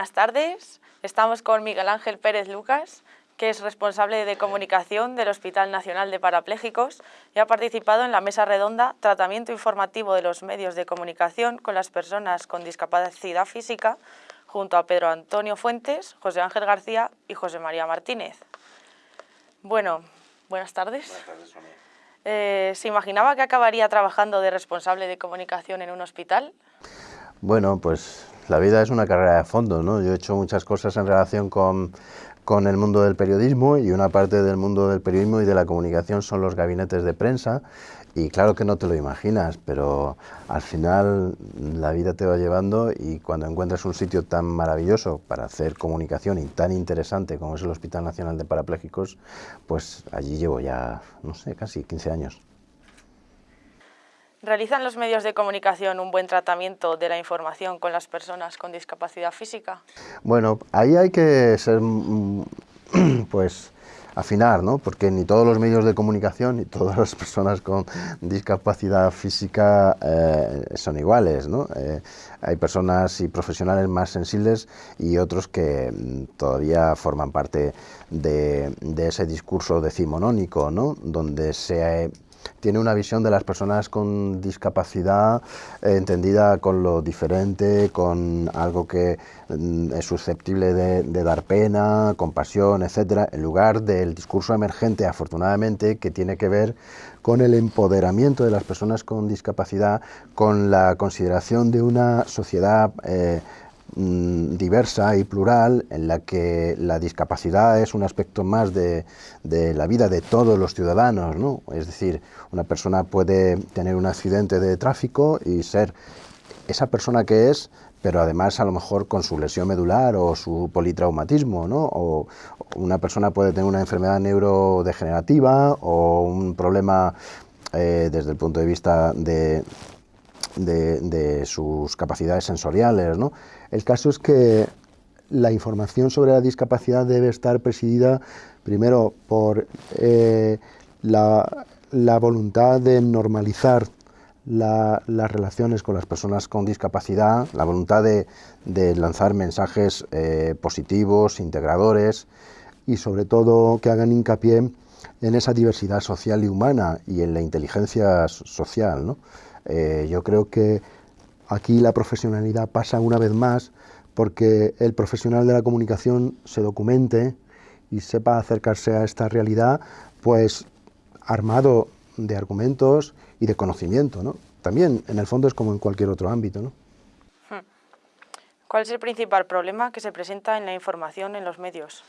buenas tardes. Estamos con Miguel Ángel Pérez Lucas, que es responsable de comunicación del Hospital Nacional de Parapléjicos y ha participado en la mesa redonda Tratamiento informativo de los medios de comunicación con las personas con discapacidad física, junto a Pedro Antonio Fuentes, José Ángel García y José María Martínez. Bueno, buenas tardes. Buenas tardes, Sonia. Eh, ¿Se imaginaba que acabaría trabajando de responsable de comunicación en un hospital? Bueno, pues la vida es una carrera de fondo, ¿no? Yo he hecho muchas cosas en relación con, con el mundo del periodismo y una parte del mundo del periodismo y de la comunicación son los gabinetes de prensa y claro que no te lo imaginas, pero al final la vida te va llevando y cuando encuentras un sitio tan maravilloso para hacer comunicación y tan interesante como es el Hospital Nacional de Parapléjicos, pues allí llevo ya, no sé, casi 15 años. ¿Realizan los medios de comunicación un buen tratamiento de la información con las personas con discapacidad física? Bueno, ahí hay que ser, mm, pues, afinar, ¿no? Porque ni todos los medios de comunicación ni todas las personas con discapacidad física eh, son iguales, ¿no? Eh, hay personas y profesionales más sensibles y otros que mm, todavía forman parte de, de ese discurso decimonónico, ¿no? Donde se tiene una visión de las personas con discapacidad eh, entendida con lo diferente, con algo que mm, es susceptible de, dar pena, compasión, etcétera, en lugar del discurso emergente, afortunadamente, que tiene que ver con el empoderamiento de las personas con discapacidad, con la consideración de una sociedad eh, diversa y plural en la que la discapacidad es un aspecto más de, la vida de todos los ciudadanos, ¿no? Es decir, una persona puede tener un accidente de tráfico y ser esa persona que es, pero además a lo mejor con su lesión medular o su politraumatismo, ¿no? O una persona puede tener una enfermedad neurodegenerativa o un problema eh, desde el punto de vista de, de, sus capacidades sensoriales. ¿no? El caso es que la información sobre la discapacidad debe estar presidida primero por eh, la, voluntad de normalizar las relaciones con las personas con discapacidad, la voluntad de, lanzar mensajes eh, positivos, integradores y sobre todo que hagan hincapié en esa diversidad social y humana y en la inteligencia social. ¿no? Eh, yo creo que aquí la profesionalidad pasa una vez más porque el profesional de la comunicación se documente y sepa acercarse a esta realidad, pues armado de argumentos y de conocimiento, ¿no? También, en el fondo, es como en cualquier otro ámbito, ¿no? Hmm. ¿Cuál es el principal problema que se presenta en la información en los medios?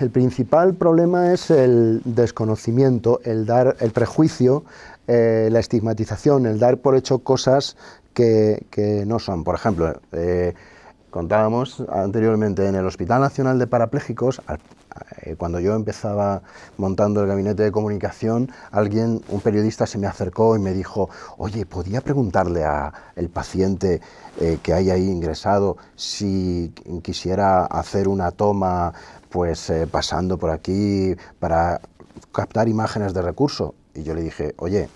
El principal problema es el desconocimiento, el dar el prejuicio, eh, la estigmatización, el dar por hecho cosas que, no son. Por ejemplo, eh, contábamos anteriormente en el Hospital Nacional de Parapléjicos, eh, cuando yo empezaba montando el gabinete de comunicación, alguien, un periodista se me acercó y me dijo, oye, ¿podía preguntarle al paciente que hay ahí ingresado si quisiera hacer una toma pues eh, pasando por aquí para captar imágenes de recurso. Y yo le dije, oye,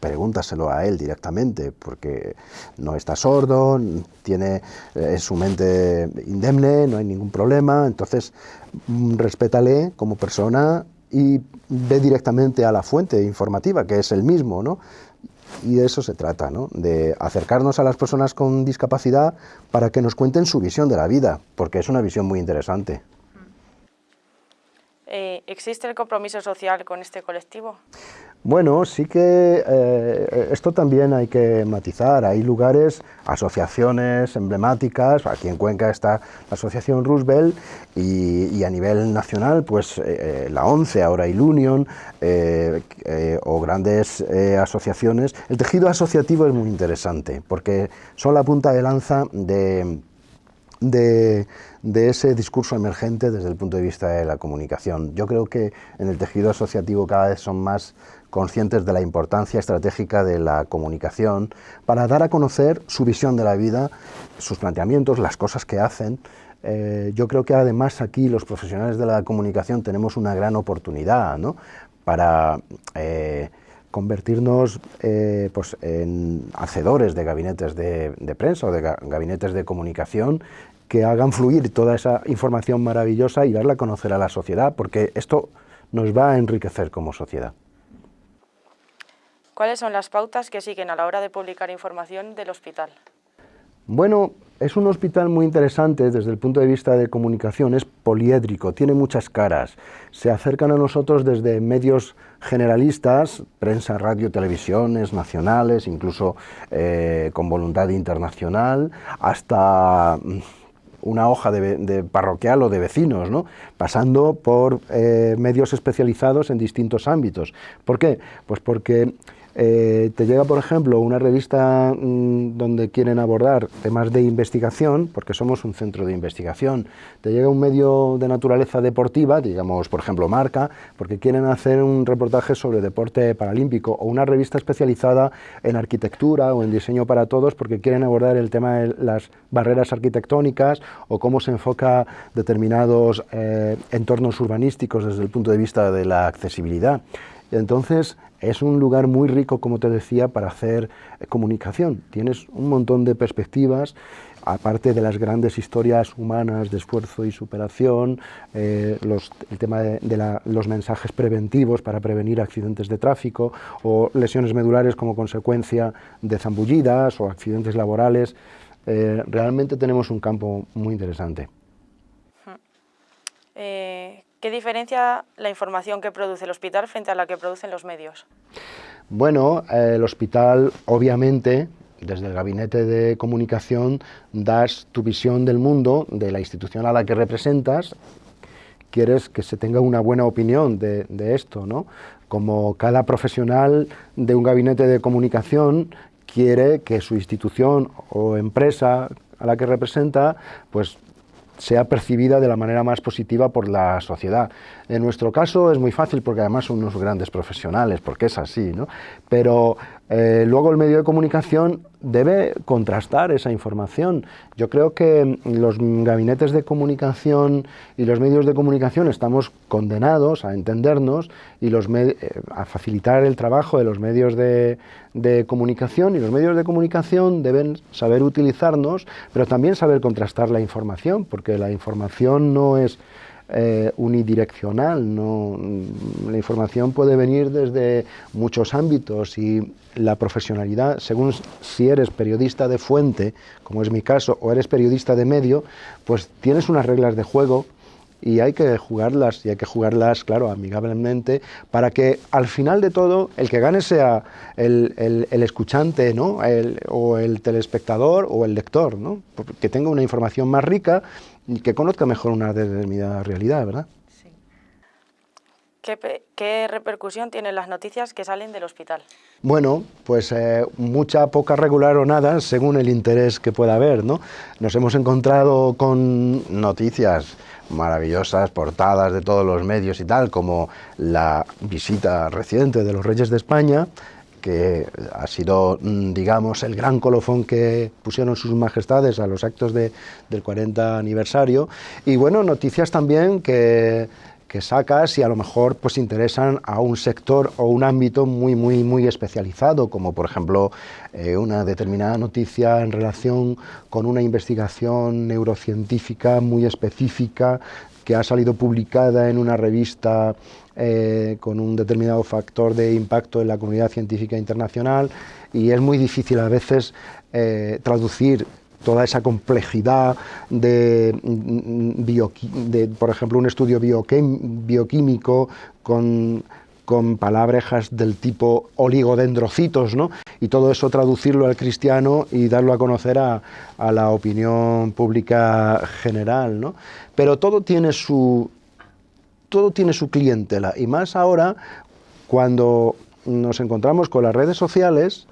pregúntaselo a él directamente, porque no está sordo, tiene eh, su mente indemne, no hay ningún problema, entonces mm, respétale como persona y ve directamente a la fuente informativa, que es el mismo, ¿no? Y de eso se trata, ¿no? de acercarnos a las personas con discapacidad para que nos cuenten su visión de la vida, porque es una visión muy interesante. Eh, ¿Existe el compromiso social con este colectivo? Bueno, sí que eh, esto también hay que matizar. Hay lugares, asociaciones emblemáticas, aquí en Cuenca está la Asociación Roosevelt y, a nivel nacional, pues eh, la ONCE, ahora Ilunion, o grandes asociaciones. El tejido asociativo es muy interesante porque son la punta de lanza de de, ese discurso emergente desde el punto de vista de la comunicación. Yo creo que en el tejido asociativo cada vez son más conscientes de la importancia estratégica de la comunicación para dar a conocer su visión de la vida, sus planteamientos, las cosas que hacen. Eh, yo creo que además aquí los profesionales de la comunicación tenemos una gran oportunidad para... Eh, convertirnos eh, pues en hacedores de gabinetes de, prensa o de gabinetes de comunicación que hagan fluir toda esa información maravillosa y darla a conocer a la sociedad, porque esto nos va a enriquecer como sociedad. ¿Cuáles son las pautas que siguen a la hora de publicar información del hospital? Bueno, es un hospital muy interesante desde el punto de vista de comunicación, es poliédrico, tiene muchas caras. Se acercan a nosotros desde medios generalistas, prensa, radio, televisiones, nacionales, incluso eh, con voluntad internacional, hasta mm, una hoja de, parroquial o de vecinos, ¿no? pasando por eh, medios especializados en distintos ámbitos. ¿Por qué? Pues porque eh, te llega, por ejemplo, una revista mm, donde quieren abordar temas de investigación, porque somos un centro de investigación, te llega un medio de naturaleza deportiva, digamos, por ejemplo, Marca, porque quieren hacer un reportaje sobre deporte paralímpico, o una revista especializada en arquitectura o en diseño para todos, porque quieren abordar el tema de las barreras arquitectónicas o cómo se enfoca determinados eh, entornos urbanísticos desde el punto de vista de la accesibilidad. Entonces, es un lugar muy rico, como te decía, para hacer eh, comunicación. Tienes un montón de perspectivas, aparte de las grandes historias humanas de esfuerzo y superación, eh, el tema de, los mensajes preventivos para prevenir accidentes de tráfico o lesiones medulares como consecuencia de zambullidas o accidentes laborales. Eh, realmente tenemos un campo muy interesante. ¿Qué diferencia la información que produce el hospital frente a la que producen los medios? Bueno, el hospital obviamente desde el gabinete de comunicación das tu visión del mundo, de la institución a la que representas, quieres que se tenga una buena opinión de, esto, ¿no? Como cada profesional de un gabinete de comunicación quiere que su institución o empresa a la que representa, pues sea percibida de la manera más positiva por la sociedad. En nuestro caso es muy fácil porque además son unos grandes profesionales, porque es así, ¿no? pero eh, luego el medio de comunicación debe contrastar esa información. Yo creo que los gabinetes de comunicación y los medios de comunicación estamos condenados a entendernos y los eh, a facilitar el trabajo de los medios de comunicación y los medios de comunicación deben saber utilizarnos, pero también saber contrastar la información, porque la información no es eh, unidireccional, no, la información puede venir desde muchos ámbitos y la profesionalidad, según si eres periodista de fuente, como es mi caso, o eres periodista de medio, pues tienes unas reglas de juego y hay que jugarlas, y hay que jugarlas, claro, amigablemente, para que al final de todo el que gane sea el, el, escuchante, ¿no? o el telespectador o el lector, ¿no? que tenga una información más rica y que conozca mejor una determinada realidad, ¿verdad? Sí. ¿Qué, repercusión tienen las noticias que salen del hospital? Bueno, pues eh, mucha, poca, regular o nada, según el interés que pueda haber, ¿no? Nos hemos encontrado con noticias maravillosas, portadas de todos los medios y tal, como la visita reciente de los Reyes de España, que ha sido, mm, digamos, el gran colofón que pusieron sus majestades a los actos de, del 40 aniversario. Y bueno, noticias también que, que sacas y a lo mejor pues interesan a un sector o un ámbito muy, muy, muy especializado, como por ejemplo eh, una determinada noticia en relación con una investigación neurocientífica muy específica que ha salido publicada en una revista eh, con un determinado factor de impacto en la comunidad científica internacional y es muy difícil a veces eh, traducir toda esa complejidad de, de, por ejemplo, un estudio bioquímico con, con palabrejas del tipo oligodendrocitos, ¿no? y todo eso traducirlo al cristiano y darlo a conocer a, a la opinión pública general. ¿no? Pero todo tiene su, todo tiene su clientela, y más ahora cuando nos encontramos con las redes sociales,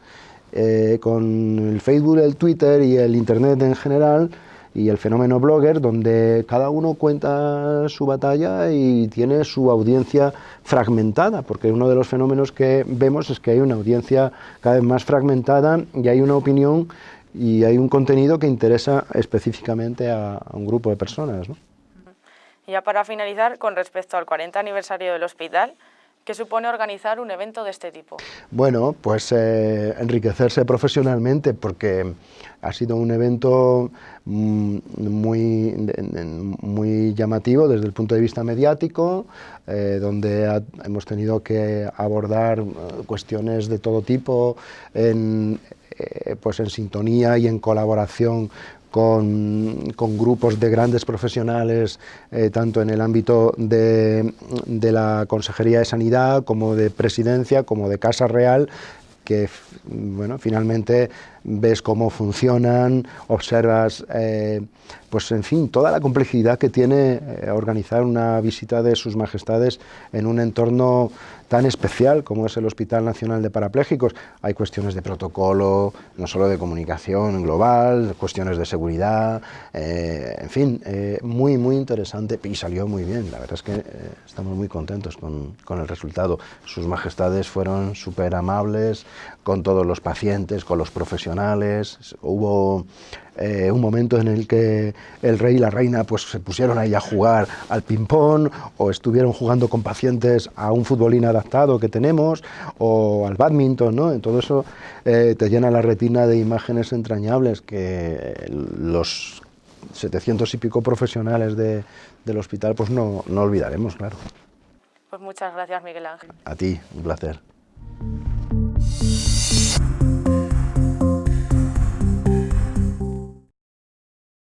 eh, con el Facebook, el Twitter y el Internet en general, y el fenómeno blogger, donde cada uno cuenta su batalla y tiene su audiencia fragmentada, porque uno de los fenómenos que vemos es que hay una audiencia cada vez más fragmentada y hay una opinión y hay un contenido que interesa específicamente a, a un grupo de personas. ¿no? Y ya para finalizar, con respecto al 40 aniversario del hospital, ¿Qué supone organizar un evento de este tipo? Bueno, pues eh, enriquecerse profesionalmente porque ha sido un evento mm, muy, muy llamativo desde el punto de vista mediático, eh, donde hemos tenido que abordar eh, cuestiones de todo tipo pues en sintonía y en colaboración con, grupos de grandes profesionales, eh, tanto en el ámbito de, de la Consejería de Sanidad como de Presidencia, como de Casa Real, que bueno, finalmente ves cómo funcionan, observas, eh, pues en fin, toda la complejidad que tiene eh, organizar una visita de sus majestades en un entorno tan especial como es el Hospital Nacional de Parapléjicos. Hay cuestiones de protocolo, no solo de comunicación global, cuestiones de seguridad, eh, en fin, muy, muy interesante y salió muy bien. La verdad es que estamos muy contentos con, con el resultado. Sus majestades fueron súper amables con todos los pacientes, con los profesionales, hubo eh, un momento en el que el rey y la reina pues, se pusieron ahí a jugar al ping-pong o estuvieron jugando con pacientes a un futbolín adaptado que tenemos o al badminton, ¿no? En todo eso eh, te llena la retina de imágenes entrañables que los 700 y pico profesionales del hospital pues no, no olvidaremos, claro. Pues muchas gracias, Miguel Ángel. A ti, un placer.